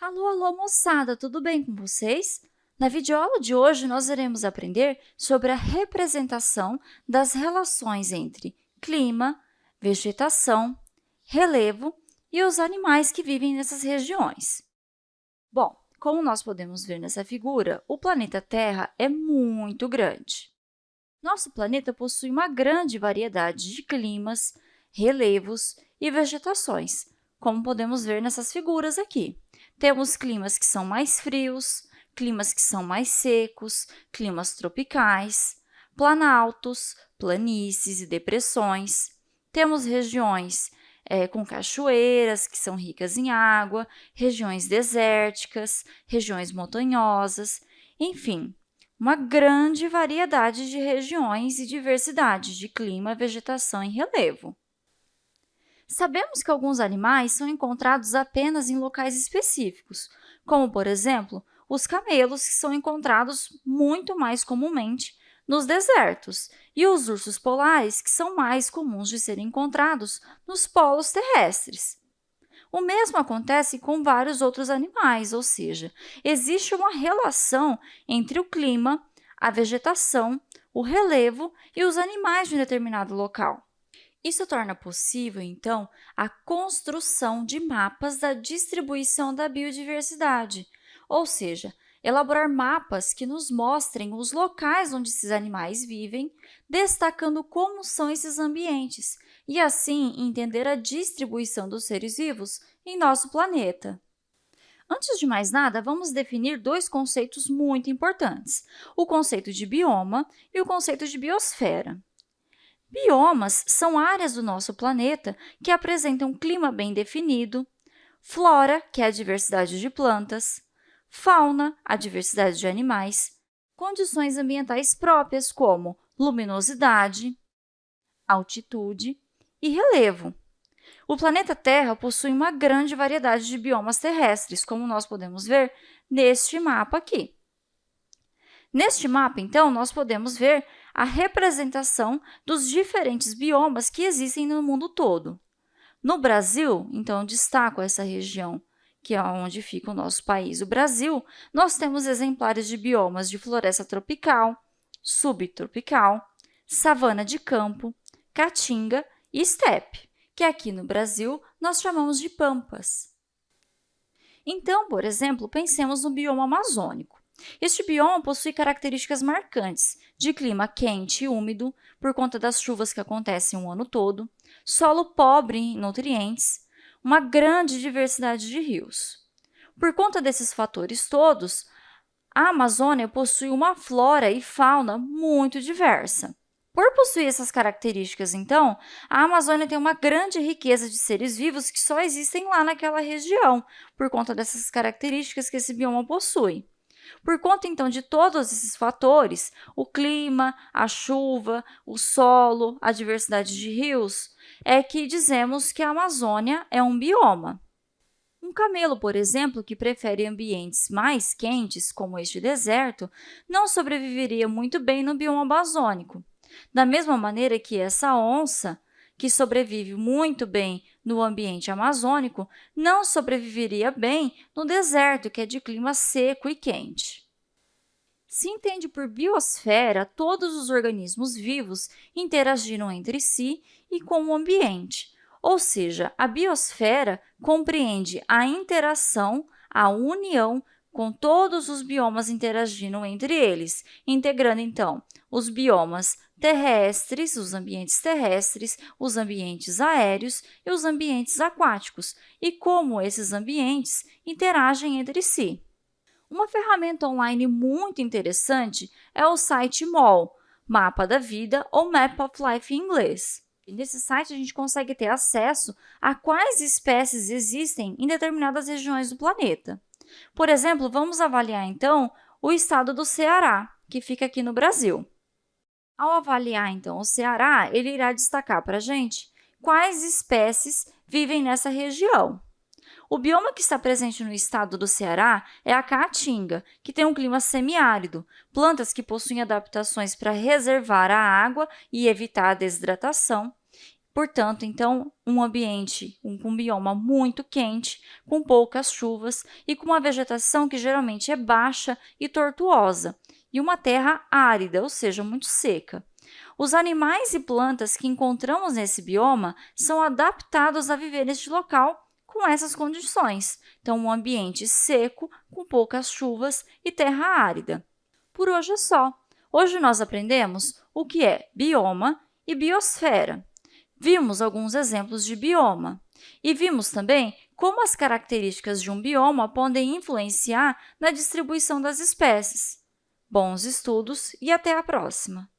Alô, alô, moçada, tudo bem com vocês? Na videoaula de hoje, nós iremos aprender sobre a representação das relações entre clima, vegetação, relevo e os animais que vivem nessas regiões. Bom, como nós podemos ver nessa figura, o planeta Terra é muito grande. Nosso planeta possui uma grande variedade de climas, relevos e vegetações, como podemos ver nessas figuras aqui. Temos climas que são mais frios, climas que são mais secos, climas tropicais, planaltos, planícies e depressões. Temos regiões é, com cachoeiras, que são ricas em água, regiões desérticas, regiões montanhosas, enfim, uma grande variedade de regiões e diversidade de clima, vegetação e relevo. Sabemos que alguns animais são encontrados apenas em locais específicos, como, por exemplo, os camelos, que são encontrados muito mais comumente nos desertos, e os ursos polares, que são mais comuns de serem encontrados nos polos terrestres. O mesmo acontece com vários outros animais, ou seja, existe uma relação entre o clima, a vegetação, o relevo e os animais de um determinado local. Isso torna possível, então, a construção de mapas da distribuição da biodiversidade, ou seja, elaborar mapas que nos mostrem os locais onde esses animais vivem, destacando como são esses ambientes, e assim entender a distribuição dos seres vivos em nosso planeta. Antes de mais nada, vamos definir dois conceitos muito importantes, o conceito de bioma e o conceito de biosfera. Biomas são áreas do nosso planeta que apresentam um clima bem definido, flora, que é a diversidade de plantas, fauna, a diversidade de animais, condições ambientais próprias como luminosidade, altitude e relevo. O planeta Terra possui uma grande variedade de biomas terrestres, como nós podemos ver neste mapa aqui. Neste mapa, então, nós podemos ver a representação dos diferentes biomas que existem no mundo todo. No Brasil, então, destaco essa região, que é onde fica o nosso país, o Brasil, nós temos exemplares de biomas de floresta tropical, subtropical, savana de campo, caatinga e estepe, que aqui no Brasil nós chamamos de pampas. Então, por exemplo, pensemos no bioma amazônico. Este bioma possui características marcantes de clima quente e úmido, por conta das chuvas que acontecem o ano todo, solo pobre em nutrientes, uma grande diversidade de rios. Por conta desses fatores todos, a Amazônia possui uma flora e fauna muito diversa. Por possuir essas características, então, a Amazônia tem uma grande riqueza de seres vivos que só existem lá naquela região, por conta dessas características que esse bioma possui. Por conta, então, de todos esses fatores, o clima, a chuva, o solo, a diversidade de rios, é que dizemos que a Amazônia é um bioma. Um camelo, por exemplo, que prefere ambientes mais quentes, como este deserto, não sobreviveria muito bem no bioma amazônico. Da mesma maneira que essa onça, que sobrevive muito bem no ambiente amazônico, não sobreviveria bem no deserto, que é de clima seco e quente. Se entende por biosfera todos os organismos vivos interagiram entre si e com o ambiente, ou seja, a biosfera compreende a interação, a união com todos os biomas interagindo entre eles, integrando, então, os biomas terrestres, os ambientes terrestres, os ambientes aéreos e os ambientes aquáticos, e como esses ambientes interagem entre si. Uma ferramenta online muito interessante é o site MOL, Mapa da Vida ou Map of Life em inglês. E nesse site, a gente consegue ter acesso a quais espécies existem em determinadas regiões do planeta. Por exemplo, vamos avaliar, então, o estado do Ceará, que fica aqui no Brasil. Ao avaliar, então, o Ceará, ele irá destacar para a gente quais espécies vivem nessa região. O bioma que está presente no estado do Ceará é a caatinga, que tem um clima semiárido, plantas que possuem adaptações para reservar a água e evitar a desidratação, Portanto, então, um ambiente com um bioma muito quente, com poucas chuvas e com uma vegetação que geralmente é baixa e tortuosa, e uma terra árida, ou seja, muito seca. Os animais e plantas que encontramos nesse bioma são adaptados a viver neste local com essas condições. Então, um ambiente seco, com poucas chuvas e terra árida. Por hoje é só. Hoje nós aprendemos o que é bioma e biosfera. Vimos alguns exemplos de bioma e vimos também como as características de um bioma podem influenciar na distribuição das espécies. Bons estudos e até a próxima!